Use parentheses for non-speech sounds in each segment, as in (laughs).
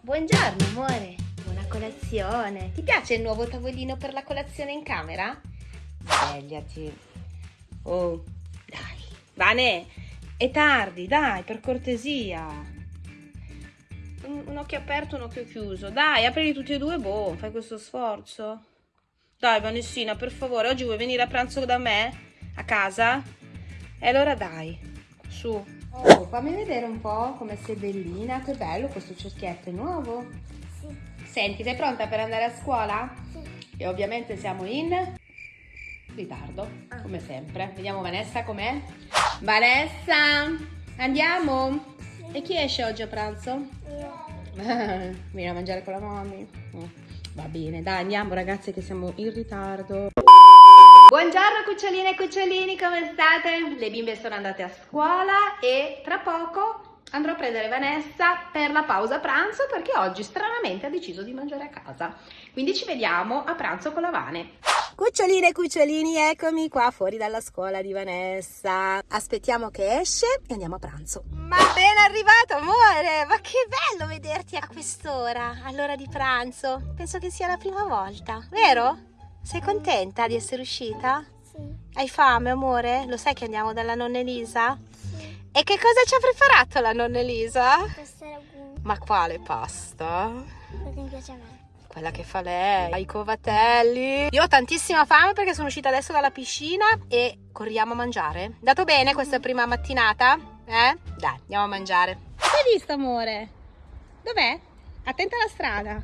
Buongiorno amore, buona colazione. Ti piace il nuovo tavolino per la colazione in camera? Svegliati. Oh, dai. Vane, è tardi, dai, per cortesia. Un, occhio aperto, un occhio chiuso. Dai, aprili tutti e due, boh, fai questo sforzo. Dai, Vanessina, per favore, oggi vuoi venire a pranzo da me? A casa? E allora dai, su. Oh, fammi vedere un po' come sei bellina. Che bello questo cerchietto, è nuovo? Sì. Senti, sei pronta per andare a scuola? Sì. E ovviamente siamo in ritardo, Ah. come sempre. Vediamo Vanessa com'è. Vanessa, andiamo? E chi esce oggi a pranzo? Io. (laughs) Vieni a mangiare con la mommy? Mm, Va bene, dai, andiamo ragazzi che siamo in ritardo. Buongiorno cuccioline e cucciolini, come state? Le bimbe sono andate a scuola e tra poco andrò a prendere Vanessa per la pausa pranzo perché oggi stranamente ha deciso di mangiare a casa. Quindi ci vediamo a pranzo con la Vane. Cuccioline e cucciolini, eccomi qua fuori dalla scuola di Vanessa. Aspettiamo che esce e andiamo a pranzo. Ma ben arrivato, amore! Ma che bello vederti a quest'ora, all'ora di pranzo. Penso che sia la prima volta, vero? Sei contenta di essere uscita? Sì. Hai fame, amore? Lo sai che andiamo dalla nonna Elisa? Sì. E che cosa ci ha preparato la nonna Elisa? Ragù. Ma quale pasta? Perché mi piace a me. Quella che fa lei, i covatelli. Io ho tantissima fame perché sono uscita adesso dalla piscina e corriamo a mangiare. Dato bene questa prima mattinata? Eh? Dai, andiamo a mangiare. Hai visto amore? Dov'è? Attenta alla strada.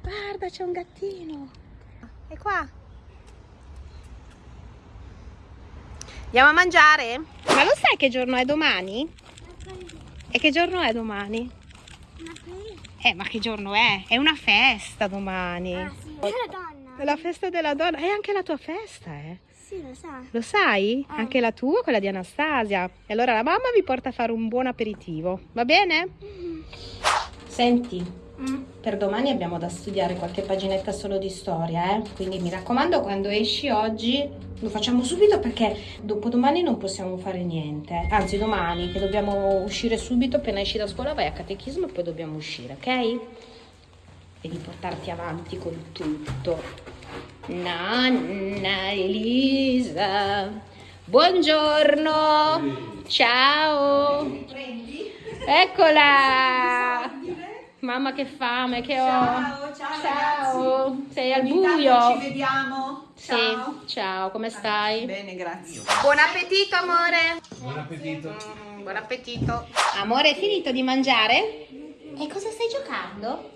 Guarda, c'è un gattino. E qua? Andiamo a mangiare? Ma lo sai che giorno è domani? E che giorno è domani? Eh, ma che giorno è? È una festa domani. Ah, sì. È la donna. È la festa della donna. È anche la tua festa, eh? Sì, lo sa. Lo sai? Ah. Anche la tua, quella di Anastasia. E allora la mamma vi porta a fare un buon aperitivo. Va bene? Senti, per domani abbiamo da studiare qualche paginetta solo di storia, eh? Quindi mi raccomando, quando esci oggi lo facciamo subito perché dopodomani non possiamo fare niente. Anzi, domani che dobbiamo uscire subito, appena esci da scuola vai a catechismo e poi dobbiamo uscire, ok? Devi portarti avanti con tutto. Nonna Elisa, buongiorno, ciao. Eccola. Mamma che fame che ho. Ciao, ciao, Ciao. Sei al buio. Ci vediamo. Sì, Ciao. ciao, come stai? Bene, grazie. Buon appetito, amore! Buon appetito. Mm, buon appetito! Amore, hai finito di mangiare? E cosa stai giocando?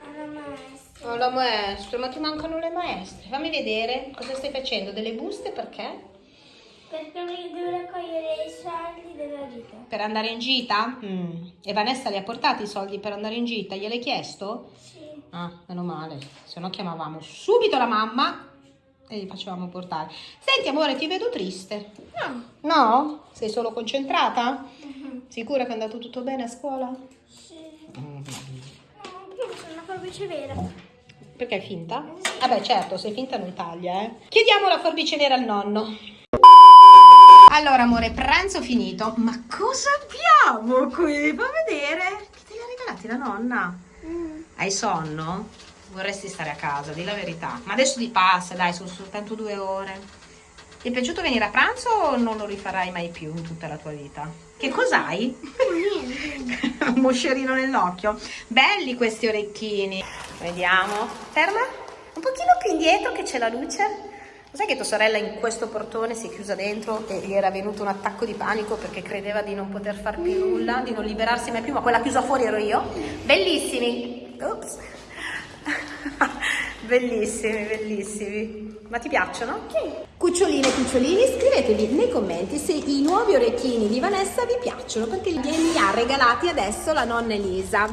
Alla maestra. Oh, la maestra, ma ti mancano le maestre. Fammi vedere cosa stai facendo. Delle buste perché? Perché mi devo raccogliere i vita. Per andare in gita? Mm. E Vanessa li ha portati i soldi per andare in gita? Gliel'hai chiesto? Sì. Ah, meno male, se no chiamavamo subito la mamma e gli facevamo portare. Senti amore, ti vedo triste. No. No? Sei solo concentrata? Sicura che è andato tutto bene a scuola? Sì. No, io sono una forbice vera. Perché è finta? Vabbè certo, se è finta non taglia, eh. Chiediamo la forbice nera al nonno. Allora amore, pranzo finito. Ma cosa abbiamo qui? Fa vedere. Che te li ha regalati la nonna? Hai sonno? Vorresti stare a casa, di la verità. Ma adesso ti passa, dai, sono soltanto due ore. Ti è piaciuto venire a pranzo o non lo rifarai mai più in tutta la tua vita? Che cos'hai? (laughs) Un moscerino nell'occhio. Belli questi orecchini. Vediamo. Ferma. Un pochino più indietro che c'è la luce. Sai che tua sorella in questo portone si è chiusa dentro e gli era venuto un attacco di panico perché credeva di non poter far più nulla, di non liberarsi mai più, ma quella chiusa fuori ero io. Bellissimi. Ops. (laughs) bellissimi, bellissimi. Ma ti piacciono? Sì. Cuccioline e cucciolini, scrivetevi nei commenti se i nuovi orecchini di Vanessa vi piacciono perché glieli ha regalati adesso la nonna Elisa.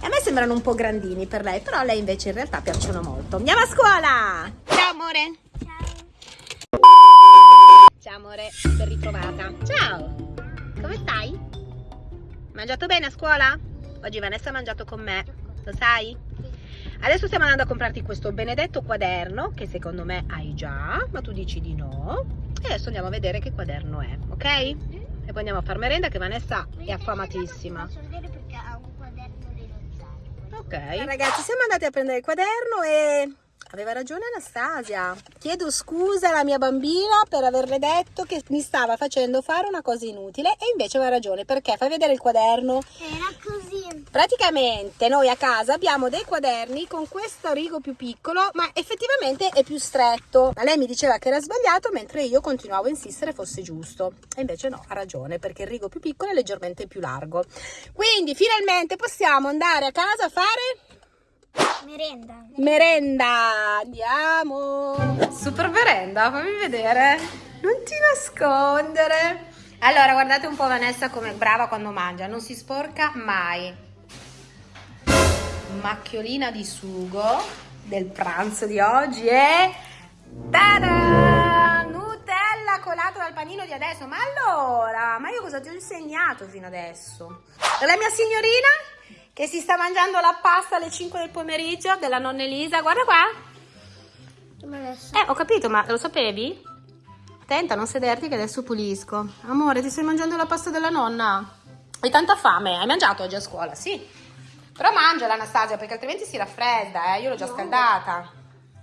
E a me sembrano un po' grandini per lei, però a lei invece in realtà piacciono molto. Andiamo a scuola! Ciao amore! Amore, ben ritrovata. Ciao! Come stai? Mangiato bene a scuola? Oggi Vanessa ha mangiato con me, lo sai? Adesso stiamo andando a comprarti questo benedetto quaderno che secondo me hai già, ma tu dici di no. E adesso andiamo a vedere che quaderno è, ok? E poi andiamo a far merenda che Vanessa è affamatissima. Faccio vedere perché ha un quaderno dei Ok. Ragazzi, siamo andati a prendere il quaderno e aveva ragione Anastasia. Chiedo scusa alla mia bambina per averle detto che mi stava facendo fare una cosa inutile e invece aveva ragione perché fai vedere il quaderno. Era così. Praticamente noi a casa abbiamo dei quaderni con questo rigo più piccolo, ma effettivamente è più stretto. Ma lei mi diceva che era sbagliato, mentre io continuavo a insistere fosse giusto. E invece no, ha ragione, perché il rigo più piccolo è leggermente più largo. Quindi finalmente possiamo andare a casa a fare Merenda. merenda. Andiamo. Super merenda, fammi vedere. Non ti nascondere. Allora, guardate un po' Vanessa come brava quando mangia, non si sporca mai. Macchiolina di sugo del pranzo di oggi e tada! Nutella colato dal panino di adesso. Ma allora, ma io cosa ti ho insegnato fino adesso? La mia signorina che si sta mangiando la pasta alle 5 del pomeriggio della nonna Elisa. Guarda qua. Eh, ho capito, ma lo sapevi? Attenta, non sederti che adesso pulisco. Amore, ti stai mangiando la pasta della nonna? Hai tanta fame? Hai mangiato oggi a scuola? Sì. Però mangiala Anastasia perché altrimenti si raffredda, eh. Io l'ho già scaldata.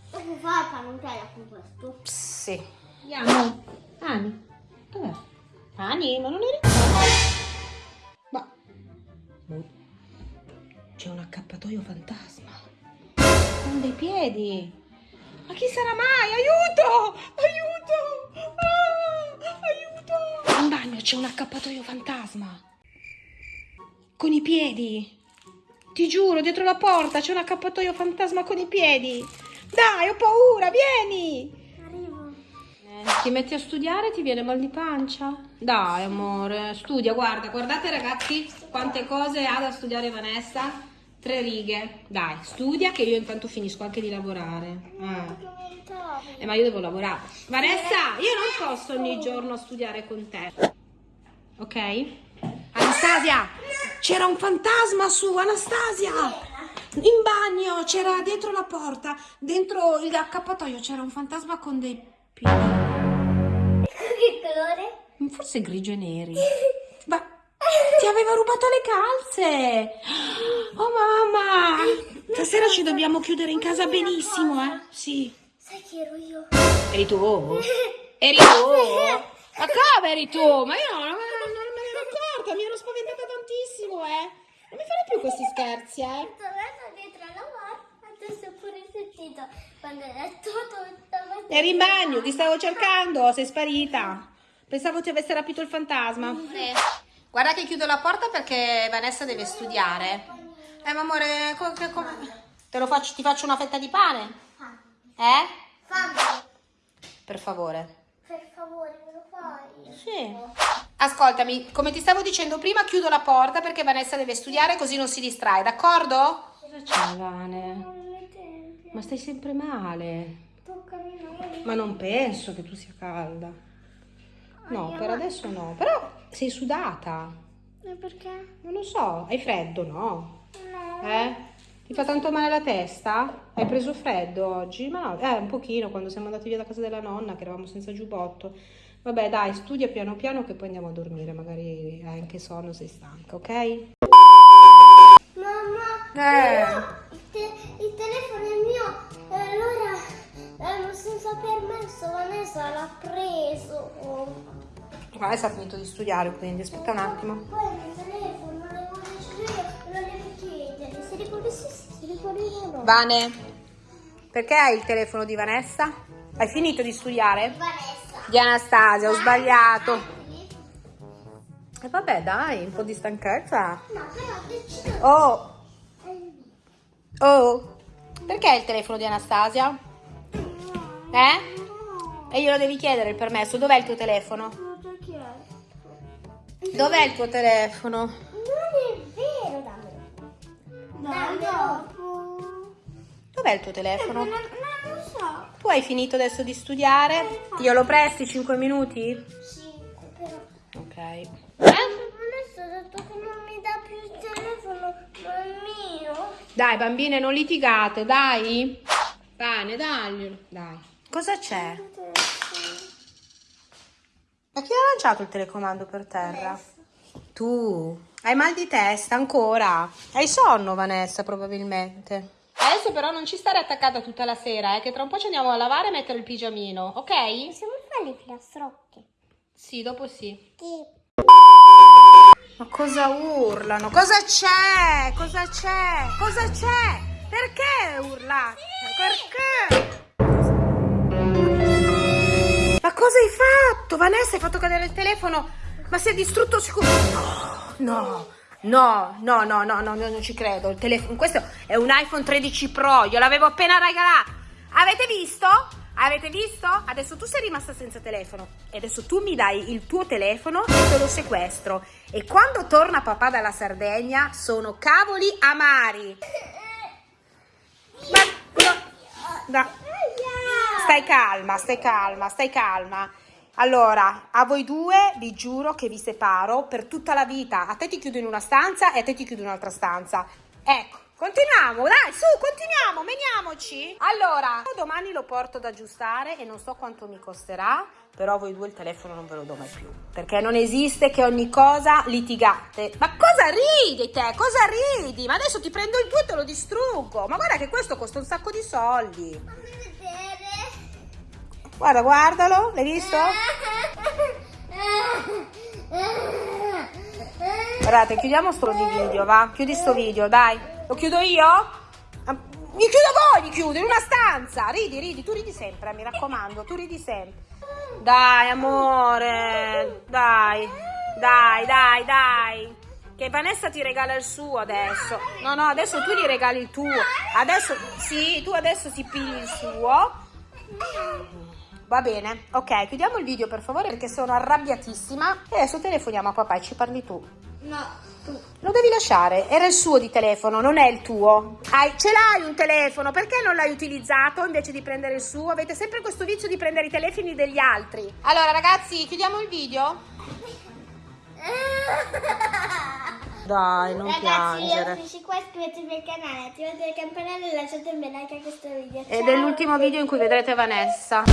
Posso fare panutella con questo? Sì. Andiamo. Ani. Dov'è? Ani, ma non eri... C'è un accappatoio fantasma. Con dei piedi. Ma chi sarà mai? Aiuto! Aiuto! Ah, aiuto! In bagno c'è un accappatoio fantasma. Con i piedi. Ti giuro, dietro la porta c'è un accappatoio fantasma con i piedi. Dai, ho paura, vieni! Arrivo. Ti metti a studiare ti viene mal di pancia? Dai, amore, studia, guarda, guardate ragazzi quante cose ha da studiare Vanessa. Tre righe. Dai, studia che io intanto finisco anche di lavorare. Ah. Eh, ma io devo lavorare. Vanessa, io non posso ogni giorno studiare con te. Ok? Anastasia, c'era un fantasma su, Anastasia! In bagno, c'era dietro la porta, dentro il accappatoio c'era un fantasma con dei piedi. Che colore? Forse grigio e neri. (laughs) Ti aveva rubato le calze! Oh mamma! Stasera ci dobbiamo chiudere in casa benissimo, eh? Sì. Sai chi ero io? Eri tu? (laughs) Eri tu? (laughs) Ma come eri tu? Ma io non, non- non me ne ero accorta, mi ero spaventata tantissimo, eh. Non mi fare più questi scherzi, eh. Tornata dietro alla porta, adesso ho pure sentito quando era tutto stava Eri in bagno, ti stavo cercando, sei sparita. Pensavo ti avesse rapito il fantasma. Guarda che chiudo la porta perché Vanessa deve studiare. Eh, ma amore, come- te lo faccio, ti faccio una fetta di pane? Eh? Fammi, Per favore. per favore, me lo fai? Sì. Ascoltami, come ti stavo dicendo prima, chiudo la porta perché Vanessa deve studiare così non si distrae, d'accordo? Cosa c'è, Vane? Ma stai sempre male. toccami noi. Ma non penso che tu sia calda. No, per adesso no. Però sei sudata. E perché? Non lo so, hai freddo, no? No. Eh? Ti fa tanto male la testa? Hai preso freddo oggi? Ma no, eh, un pochino quando siamo andati via da casa della nonna che eravamo senza giubbotto. Vabbè, dai, studia piano piano che poi andiamo a dormire, magari hai anche sonno, sei stanca, ok? Mamma, Eh. il, te- il telefono è eh, senza permesso Vanessa l'ha preso. Adesso ha finito di studiare, quindi aspetta un attimo. Poi il telefono non lo devi chiedere. Sì, si no? Vane, perché hai il telefono di Vanessa? Hai finito di studiare? Vanessa. Di Anastasia, ho sbagliato. E vabbè, dai, un po' di stanchezza. No, però. Oh, oh, perché hai il telefono di Anastasia? Eh? E glielo devi chiedere il permesso. Dov'è il tuo telefono? Dov'è il tuo telefono? Non è vero, dammelo. Dammelo. Dov'è il tuo telefono? Non, non lo so. Tu hai finito adesso di studiare? Io lo presti 5 minuti? Sì, però. Ok. Eh? Adesso ho detto che non mi dà più il telefono, non è mio. Dai, bambine, non litigate, dai. Bene, daglielo. Dai. Cosa c'è? Ma chi ha lanciato il telecomando per terra? Tu hai mal di testa ancora? Hai sonno, Vanessa, probabilmente. Adesso però non ci stare attaccata tutta la sera, eh, che tra un po' ci andiamo a lavare e mettere il pigiamino, ok? Possiamo fare le filastrocche? Sì, dopo sì. Sì. Ma cosa urlano? Cosa c'è? Cosa c'è? Cosa c'è? Perché urlate? Perché? Cosa hai fatto? Vanessa, hai fatto cadere il telefono? Ma si è distrutto sicuro? No, no, no, no, no, no, no, non ci credo. Il telefono, questo è un iPhone 13 Pro, io l'avevo appena regalato. Avete visto? Avete visto? Adesso tu sei rimasta senza telefono e adesso tu mi dai il tuo telefono e te lo sequestro. E quando torna papà dalla Sardegna sono cavoli amari. Ma no, no. Stai calma, stai calma, stai calma. Allora, a voi due vi giuro che vi separo per tutta la vita. A te ti chiudo in una stanza e a te ti chiudo in un'altra stanza. Ecco, continuiamo, dai, su, continuiamo, meniamoci. Allora, domani lo porto ad aggiustare e non so quanto mi costerà, però voi due il telefono non ve lo do mai più. Perché non esiste che ogni cosa litigate. Ma cosa ridi te? Cosa ridi? Ma adesso ti prendo il tuo e te lo distruggo. Ma guarda che questo costa un sacco di soldi. Guarda, guardalo, l'hai visto? Guardate, chiudiamo sto video, va? Chiudi sto video, dai. Lo chiudo io? Mi chiudo voi, mi chiudo in una stanza. Ridi, ridi, tu ridi sempre, mi raccomando, tu ridi sempre. Dai, amore, dai, dai, dai, dai. Che Vanessa ti regala il suo adesso. No, no, adesso tu gli regali il tuo. Adesso, sì, tu adesso si pigli il suo. Va bene, ok, chiudiamo il video per favore perché sono arrabbiatissima e adesso telefoniamo a papà e ci parli tu. No, tu. Lo devi lasciare, era il suo di telefono, non è il tuo. Hai, ce l'hai un telefono, perché non l'hai utilizzato invece di prendere il suo? Avete sempre questo vizio di prendere i telefoni degli altri. Allora ragazzi, chiudiamo il video? (laughs) Dai, non Ragazzi, piangere. Ragazzi, io qua, iscrivetevi al canale, attivate le campanelle e lasciate un bel like a questo video. Ciao. Ed è l'ultimo video in cui vedrete Vanessa.